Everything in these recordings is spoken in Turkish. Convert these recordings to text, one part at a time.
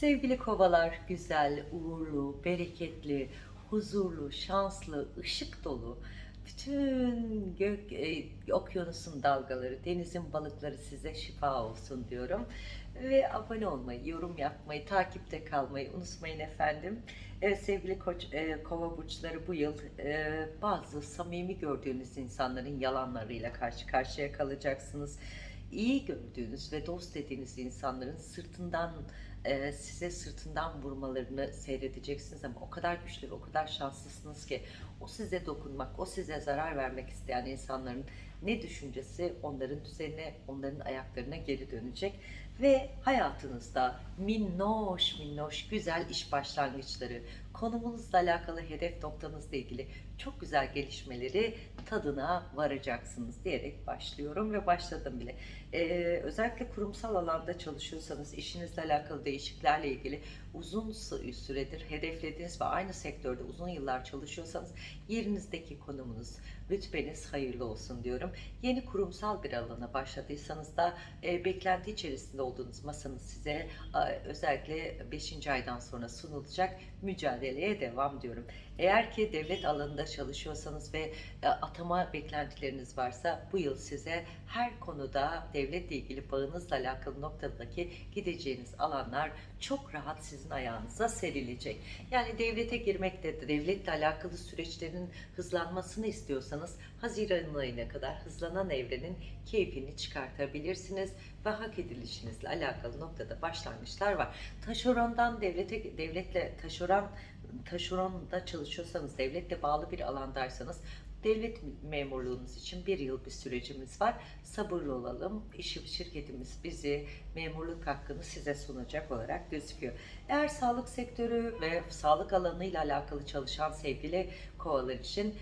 Sevgili kovalar, güzel, uğurlu, bereketli, huzurlu, şanslı, ışık dolu, bütün gök, e, okyanusun dalgaları, denizin balıkları size şifa olsun diyorum. Ve abone olmayı, yorum yapmayı, takipte kalmayı unutmayın efendim. Evet sevgili koç, e, kova burçları bu yıl e, bazı samimi gördüğünüz insanların yalanlarıyla karşı karşıya kalacaksınız. İyi gördüğünüz ve dost dediğiniz insanların sırtından e, size sırtından vurmalarını seyredeceksiniz ama o kadar güçlü ve o kadar şanslısınız ki o size dokunmak, o size zarar vermek isteyen insanların ne düşüncesi onların üzerine, onların ayaklarına geri dönecek ve hayatınızda minnoş minnoş güzel iş başlangıçları, konumunuzla alakalı hedef noktanızla ilgili çok güzel gelişmeleri tadına varacaksınız diyerek başlıyorum ve başladım bile. Ee, özellikle kurumsal alanda çalışıyorsanız işinizle alakalı değişikliklerle ilgili uzun süredir hedeflediğiniz ve aynı sektörde uzun yıllar çalışıyorsanız yerinizdeki konumunuz, rütbeniz hayırlı olsun diyorum. Yeni kurumsal bir alana başladıysanız da e, beklenti içerisinde olduğunuz masanız size e, özellikle 5. aydan sonra sunulacak mücadeleye devam diyorum. Eğer ki devlet alanında çalışıyorsanız ve e, atama beklentileriniz varsa bu yıl size her konuda devletle ilgili bağınızla alakalı noktadaki gideceğiniz alanlar çok rahat sizin ayağınıza serilecek. Yani devlete girmekte, devletle alakalı süreçlerin hızlanmasını istiyorsanız Haziran ayına kadar hızlanan evrenin keyfini çıkartabilirsiniz ve hak edilişinizle alakalı noktada başlangıçlar var. Taşerondan devlete, devletle taşeron taşeronda çalışıyorsanız, devletle bağlı bir alandaysanız devlet memurluğunuz için bir yıl bir sürecimiz var. Sabırlı olalım. İşi, şirketimiz bizi memurluk hakkını size sunacak olarak gözüküyor. Eğer sağlık sektörü ve sağlık alanıyla alakalı çalışan sevgili kovalar için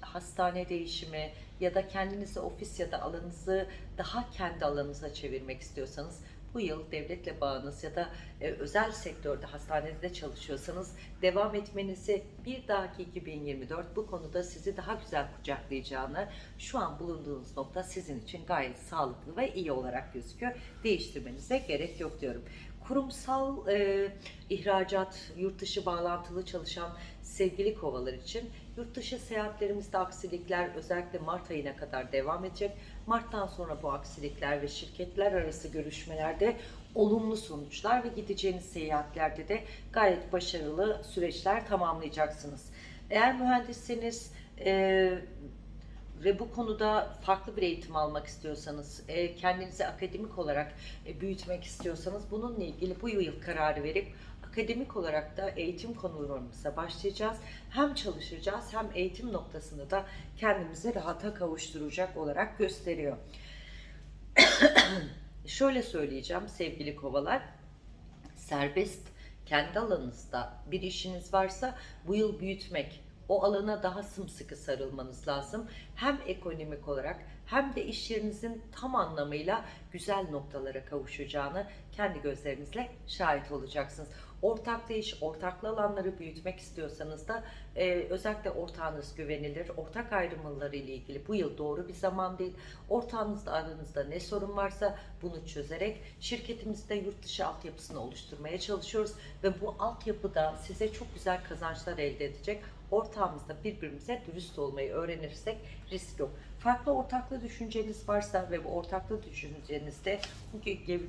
hastane değişimi ya da kendinizi ofis ya da alanınızı daha kendi alanınıza çevirmek istiyorsanız bu yıl devletle bağınız ya da e, özel sektörde hastanede çalışıyorsanız devam etmenizi bir dahaki 2024 bu konuda sizi daha güzel kucaklayacağını şu an bulunduğunuz nokta sizin için gayet sağlıklı ve iyi olarak gözüküyor. Değiştirmenize gerek yok diyorum kurumsal e, ihracat, yurt dışı bağlantılı çalışan sevgili kovalar için yurt dışı seyahatlerimizde aksilikler özellikle Mart ayına kadar devam edecek. Mart'tan sonra bu aksilikler ve şirketler arası görüşmelerde olumlu sonuçlar ve gideceğiniz seyahatlerde de gayet başarılı süreçler tamamlayacaksınız. Eğer mühendisseniz e, ve bu konuda farklı bir eğitim almak istiyorsanız, e, kendinizi akademik olarak e, büyütmek istiyorsanız bununla ilgili bu yıl kararı verip akademik olarak da eğitim konularımıza başlayacağız. Hem çalışacağız hem eğitim noktasında da kendimizi rahata kavuşturacak olarak gösteriyor. Şöyle söyleyeceğim sevgili kovalar, serbest kendi alanınızda bir işiniz varsa bu yıl büyütmek, o alana daha sımsıkı sarılmanız lazım. Hem ekonomik olarak hem de iş yerinizin tam anlamıyla güzel noktalara kavuşacağını kendi gözlerinizle şahit olacaksınız. Ortaklı iş, ortaklı alanları büyütmek istiyorsanız da e, özellikle ortağınız güvenilir. Ortak ayrımları ile ilgili bu yıl doğru bir zaman değil. Ortağınızla aranızda ne sorun varsa bunu çözerek şirketimizde yurt dışı altyapısını oluşturmaya çalışıyoruz. Ve bu altyapıda size çok güzel kazançlar elde edecek ortağımızda birbirimize dürüst olmayı öğrenirsek risk yok. Farklı ortaklı düşünceniz varsa ve bu ortaklı düşüncenizde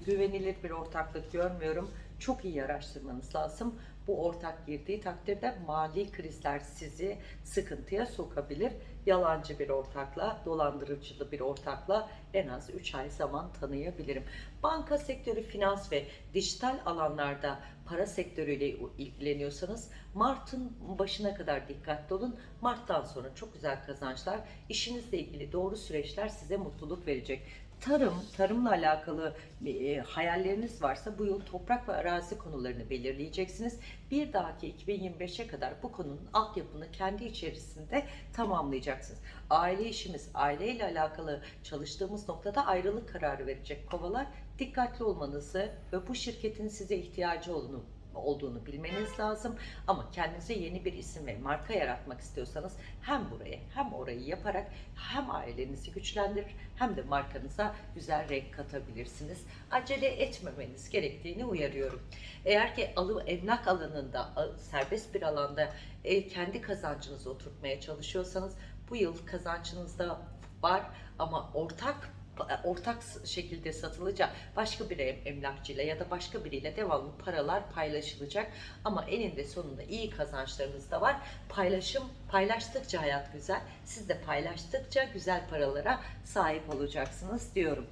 güvenilir bir ortaklık görmüyorum. Çok iyi araştırmanız lazım. Bu ortak girdiği takdirde mali krizler sizi sıkıntıya sokabilir. Yalancı bir ortakla, dolandırıcılı bir ortakla en az 3 ay zaman tanıyabilirim. Banka sektörü, finans ve dijital alanlarda para sektörüyle ilgileniyorsanız Mart'ın başına kadar dikkatli olun. Mart'tan sonra çok güzel kazançlar, işinizle ilgili doğru süreçler size mutluluk verecek tarım, tarımla alakalı e, hayalleriniz varsa bu yıl toprak ve arazi konularını belirleyeceksiniz. Bir dahaki 2025'e kadar bu konunun altyapını kendi içerisinde tamamlayacaksınız. Aile işimiz, aileyle alakalı çalıştığımız noktada ayrılık kararı verecek kovalar dikkatli olmanızı ve bu şirketin size ihtiyacı olduğunu olduğunu bilmeniz lazım. Ama kendinize yeni bir isim ve marka yaratmak istiyorsanız hem burayı hem orayı yaparak hem ailenizi güçlendirir hem de markanıza güzel renk katabilirsiniz. Acele etmemeniz gerektiğini uyarıyorum. Eğer ki alı, emlak alanında, serbest bir alanda e, kendi kazancınızı oturtmaya çalışıyorsanız bu yıl kazancınızda var ama ortak ortak şekilde satılacak başka bir em- emlakçıyla ya da başka biriyle devamlı paralar paylaşılacak ama eninde sonunda iyi kazançlarınız da var. Paylaşım paylaştıkça hayat güzel. Siz de paylaştıkça güzel paralara sahip olacaksınız diyorum.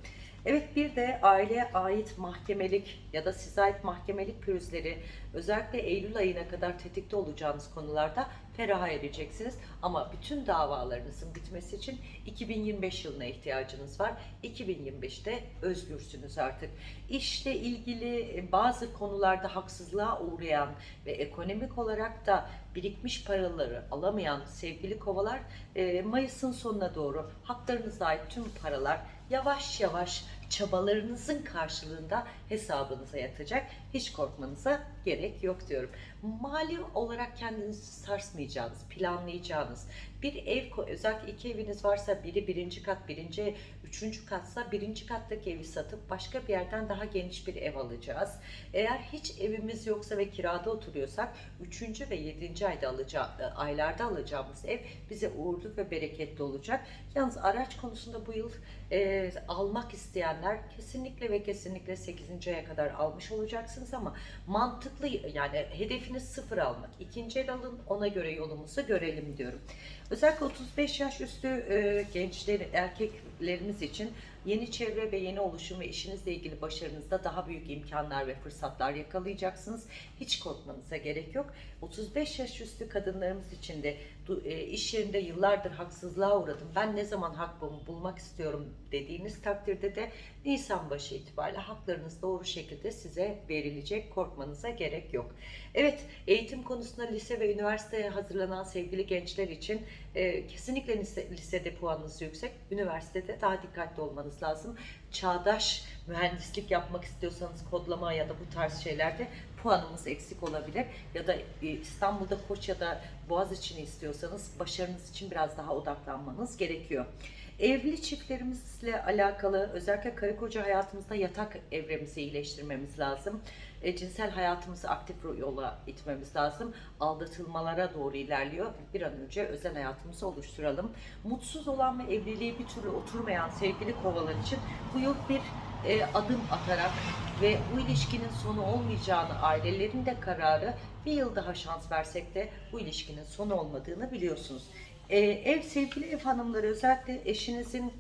Evet bir de aileye ait mahkemelik ya da size ait mahkemelik pürüzleri özellikle Eylül ayına kadar tetikte olacağınız konularda feraha ereceksiniz. Ama bütün davalarınızın bitmesi için 2025 yılına ihtiyacınız var. 2025'te özgürsünüz artık. İşle ilgili e, bazı konularda haksızlığa uğrayan ve ekonomik olarak da birikmiş paraları alamayan sevgili kovalar e, Mayıs'ın sonuna doğru haklarınıza ait tüm paralar yavaş yavaş çabalarınızın karşılığında hesabınıza yatacak. Hiç korkmanıza gerek yok diyorum. Mali olarak kendinizi sarsmayacağınız, planlayacağınız bir ev, özellikle iki eviniz varsa biri birinci kat, birinci, üçüncü katsa birinci kattaki evi satıp başka bir yerden daha geniş bir ev alacağız. Eğer hiç evimiz yoksa ve kirada oturuyorsak üçüncü ve yedinci ayda alacağı, aylarda alacağımız ev bize uğurlu ve bereketli olacak. Yalnız araç konusunda bu yıl e, almak isteyenler kesinlikle ve kesinlikle 8. aya kadar almış olacaksınız ama mantıklı yani hedefiniz sıfır almak. İkinci el alın ona göre yolumuzu görelim diyorum. Özellikle 35 yaş üstü e, gençler, erkeklerimiz için yeni çevre ve yeni oluşum ve işinizle ilgili başarınızda daha büyük imkanlar ve fırsatlar yakalayacaksınız. Hiç korkmanıza gerek yok. 35 yaş üstü kadınlarımız için de e, iş yerinde yıllardır haksızlığa uğradım. Ben ne zaman hakkımı bulmak istiyorum dediğiniz takdirde de Nisan başı itibariyle haklarınız doğru şekilde size verilecek. Korkmanıza gerek yok. Evet, eğitim konusunda lise ve üniversiteye hazırlanan sevgili gençler için e, kesinlikle lise, lisede puanınız yüksek. Üniversitede daha dikkatli olmanız lazım. Çağdaş mühendislik yapmak istiyorsanız kodlama ya da bu tarz şeylerde puanımız eksik olabilir. Ya da e, İstanbul'da Koç ya da Boğaziçi'ni istiyorsanız başarınız için biraz daha odaklanmanız gerekiyor. Evli çiftlerimizle alakalı özellikle karı koca hayatımızda yatak evremizi iyileştirmemiz lazım. E, cinsel hayatımızı aktif yola itmemiz lazım. Aldatılmalara doğru ilerliyor. Bir an önce özel hayatımızı oluşturalım. Mutsuz olan ve evliliği bir türlü oturmayan sevgili kovalar için bu yıl bir e, adım atarak ve bu ilişkinin sonu olmayacağını ailelerin de kararı bir yıl daha şans versek de bu ilişkinin sonu olmadığını biliyorsunuz. E, ev sevgili ev hanımları özellikle eşinizin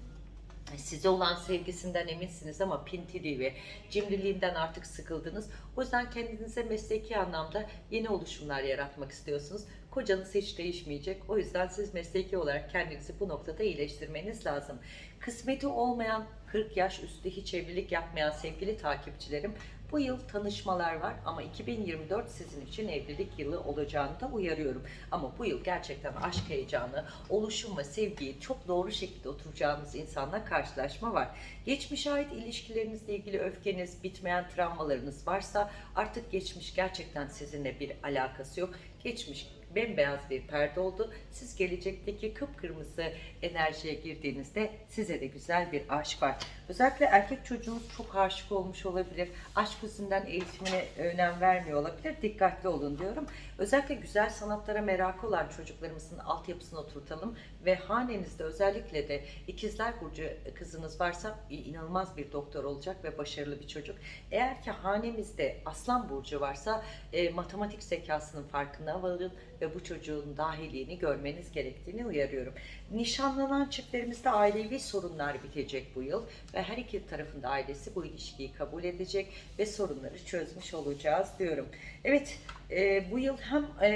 size olan sevgisinden eminsiniz ama pintiliği ve cimriliğinden artık sıkıldınız. O yüzden kendinize mesleki anlamda yeni oluşumlar yaratmak istiyorsunuz. Kocanız hiç değişmeyecek. O yüzden siz mesleki olarak kendinizi bu noktada iyileştirmeniz lazım. Kısmeti olmayan 40 yaş üstü hiç evlilik yapmayan sevgili takipçilerim bu yıl tanışmalar var ama 2024 sizin için evlilik yılı olacağını da uyarıyorum. Ama bu yıl gerçekten aşk heyecanı, oluşum ve sevgiyi çok doğru şekilde oturacağınız insanla karşılaşma var. Geçmişe ait ilişkilerinizle ilgili öfkeniz, bitmeyen travmalarınız varsa artık geçmiş gerçekten sizinle bir alakası yok. Geçmiş bembeyaz bir perde oldu. Siz gelecekteki kıpkırmızı enerjiye girdiğinizde size de güzel bir aşk var. Özellikle erkek çocuğunuz çok aşık olmuş olabilir. Aşk yüzünden eğitimine önem vermiyor olabilir. Dikkatli olun diyorum. Özellikle güzel sanatlara merakı olan çocuklarımızın altyapısını oturtalım ve hanenizde özellikle de ikizler burcu kızınız varsa inanılmaz bir doktor olacak ve başarılı bir çocuk. Eğer ki hanemizde aslan burcu varsa e, matematik zekasının farkına varın ve bu çocuğun dahiliğini görmeniz gerektiğini uyarıyorum. Nişanlanan çiftlerimizde ailevi sorunlar bitecek bu yıl ve her iki tarafında ailesi bu ilişkiyi kabul edecek ve sorunları çözmüş olacağız diyorum. Evet e, bu yıl hem e,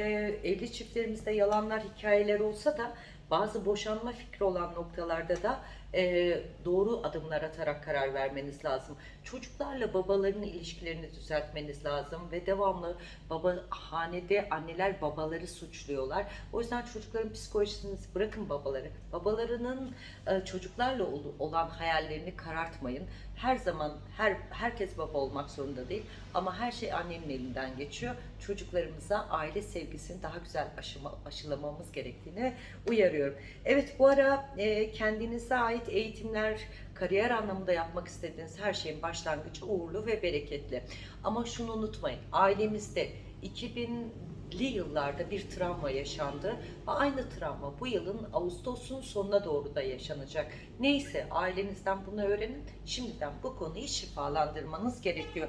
evli çiftlerimizde yalanlar hikayeler olsa da bazı boşanma fikri olan noktalarda da e, doğru adımlar atarak karar vermeniz lazım. Çocuklarla babaların ilişkilerini düzeltmeniz lazım ve devamlı baba hanede anneler babaları suçluyorlar. O yüzden çocukların psikolojisini bırakın babaları. Babalarının e, çocuklarla ol- olan hayallerini karartmayın. Her zaman her herkes baba olmak zorunda değil ama her şey annenin elinden geçiyor. Çocuklarımıza aile sevgisini daha güzel aşıma, aşılamamız gerektiğini uyarıyorum. Evet bu ara e, kendinize ait eğitimler, kariyer anlamında yapmak istediğiniz her şeyin başlangıcı uğurlu ve bereketli. Ama şunu unutmayın, ailemizde 2000'li yıllarda bir travma yaşandı ve aynı travma bu yılın Ağustos'un sonuna doğru da yaşanacak. Neyse ailenizden bunu öğrenin. Şimdiden bu konuyu şifalandırmanız gerekiyor.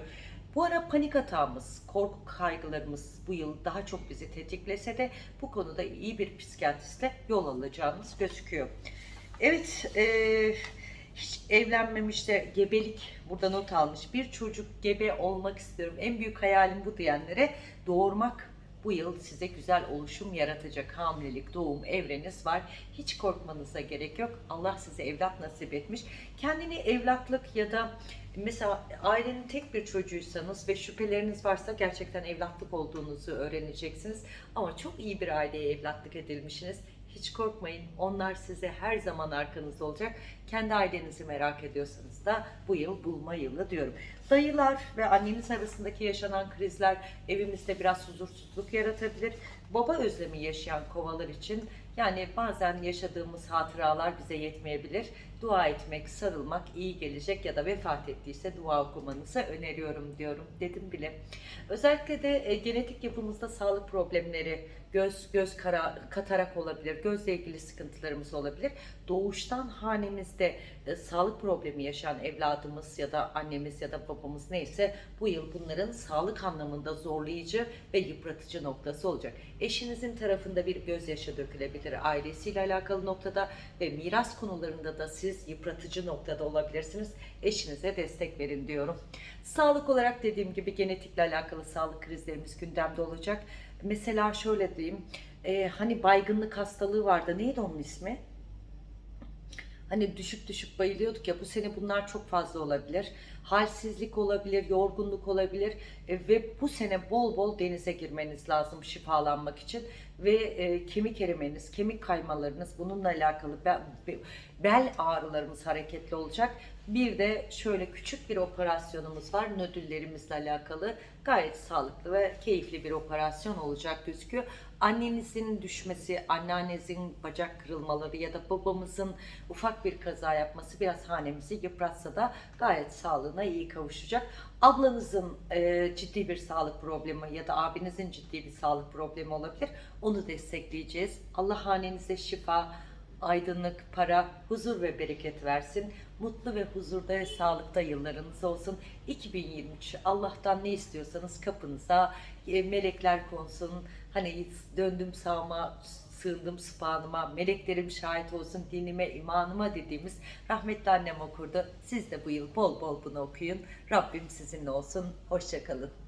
Bu ara panik atağımız, korku kaygılarımız bu yıl daha çok bizi tetiklese de bu konuda iyi bir psikiyatristle yol alacağımız gözüküyor. Evet, eee, hiç evlenmemiş de gebelik burada not almış. Bir çocuk gebe olmak istiyorum. En büyük hayalim bu diyenlere doğurmak bu yıl size güzel oluşum yaratacak hamilelik, doğum evreniz var. Hiç korkmanıza gerek yok. Allah size evlat nasip etmiş. Kendini evlatlık ya da mesela ailenin tek bir çocuğuysanız ve şüpheleriniz varsa gerçekten evlatlık olduğunuzu öğreneceksiniz. Ama çok iyi bir aileye evlatlık edilmişsiniz. Hiç korkmayın. Onlar size her zaman arkanızda olacak. Kendi ailenizi merak ediyorsanız da bu yıl bulma yılı diyorum. Dayılar ve anneniz arasındaki yaşanan krizler evimizde biraz huzursuzluk yaratabilir. Baba özlemi yaşayan kovalar için yani bazen yaşadığımız hatıralar bize yetmeyebilir. Dua etmek, sarılmak iyi gelecek ya da vefat ettiyse dua okumanızı öneriyorum diyorum dedim bile. Özellikle de e, genetik yapımızda sağlık problemleri, göz göz kara, katarak olabilir, gözle ilgili sıkıntılarımız olabilir. Doğuştan hanemizde e, sağlık problemi yaşayan evladımız ya da annemiz ya da babamız neyse bu yıl bunların sağlık anlamında zorlayıcı ve yıpratıcı noktası olacak. Eşinizin tarafında bir gözyaşı dökülebilir ailesiyle alakalı noktada ve miras konularında da siz yıpratıcı noktada olabilirsiniz. Eşinize destek verin diyorum. Sağlık olarak dediğim gibi genetikle alakalı sağlık krizlerimiz gündemde olacak. Mesela şöyle diyeyim, e, hani baygınlık hastalığı vardı. Neydi onun ismi? Hani düşüp düşüp bayılıyorduk ya bu sene bunlar çok fazla olabilir. Halsizlik olabilir, yorgunluk olabilir E, ve bu sene bol bol denize girmeniz lazım şifalanmak için ve e, kemik erimeniz, kemik kaymalarınız bununla alakalı be- be- bel ağrılarımız hareketli olacak. Bir de şöyle küçük bir operasyonumuz var nödüllerimizle alakalı. Gayet sağlıklı ve keyifli bir operasyon olacak gözüküyor. Annenizin düşmesi, anneannenizin bacak kırılmaları ya da babamızın ufak bir kaza yapması biraz hanemizi yıpratsa da gayet sağlığına iyi kavuşacak. Ablanızın e, ciddi bir sağlık problemi ya da abinizin ciddi bir sağlık problemi olabilir. Onu destekleyeceğiz. Allah hanenize şifa, aydınlık, para, huzur ve bereket versin. Mutlu ve huzurda ve sağlıkta yıllarınız olsun. 2023 Allah'tan ne istiyorsanız kapınıza e, melekler konsun. Hani döndüm sağıma, sığındım sıpanıma, meleklerim şahit olsun dinime, imanıma dediğimiz rahmetli annem okurdu. Siz de bu yıl bol bol bunu okuyun. Rabbim sizinle olsun. Hoşçakalın.